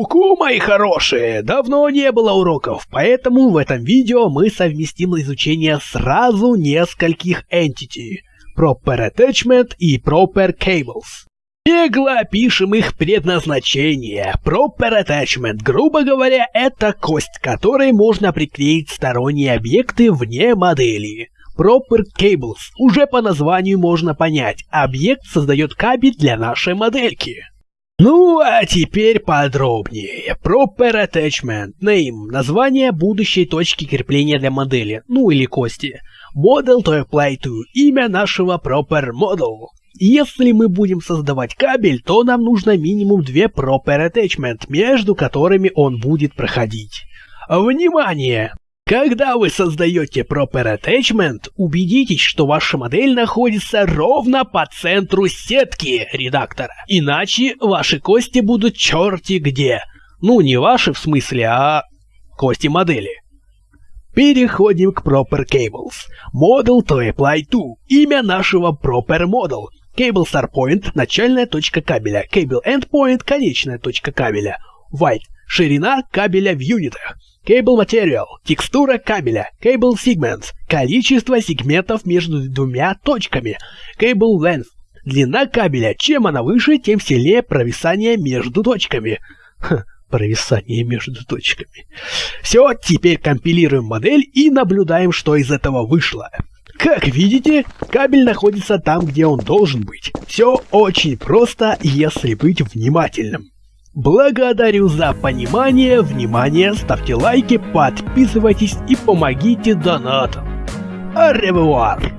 Уку, мои хорошие, давно не было уроков, поэтому в этом видео мы совместим изучение сразу нескольких entity. Proper Attachment и Proper Cables. Бегло опишем их предназначение. Proper Attachment, грубо говоря, это кость, которой можно приклеить сторонние объекты вне модели. Proper Cables, уже по названию можно понять, объект создает кабель для нашей модельки. Ну, а теперь подробнее. Proper Attachment Name – название будущей точки крепления для модели, ну или кости. Model to apply to – имя нашего Proper Model. Если мы будем создавать кабель, то нам нужно минимум две Proper Attachment, между которыми он будет проходить. Внимание! Когда вы создаете Proper Attachment, убедитесь, что ваша модель находится ровно по центру сетки редактора. Иначе ваши кости будут черти где. Ну, не ваши в смысле, а кости модели. Переходим к Proper Cables. Model to apply to. Имя нашего Proper Model. Cable Start Point – начальная точка кабеля. Cable End Point – конечная точка кабеля. White – ширина кабеля в юнитах. Cable Material – текстура кабеля. Cable Segments – количество сегментов между двумя точками. Cable Length – длина кабеля. Чем она выше, тем сильнее провисание между точками. Ха, провисание между точками. Все, теперь компилируем модель и наблюдаем, что из этого вышло. Как видите, кабель находится там, где он должен быть. Все очень просто, если быть внимательным. Благодарю за понимание, внимание, ставьте лайки, подписывайтесь и помогите донатам. Аревуар!